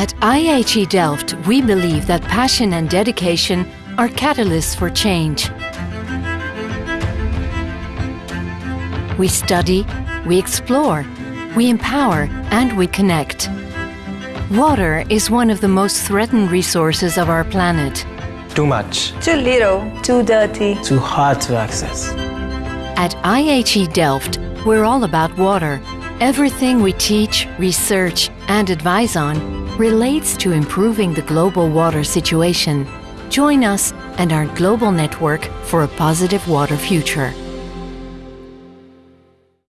At IHE Delft, we believe that passion and dedication are catalysts for change. We study, we explore, we empower, and we connect. Water is one of the most threatened resources of our planet. Too much. Too little. Too dirty. Too hard to access. At IHE Delft, we're all about water. Everything we teach, research, and advise on relates to improving the global water situation. Join us and our global network for a positive water future.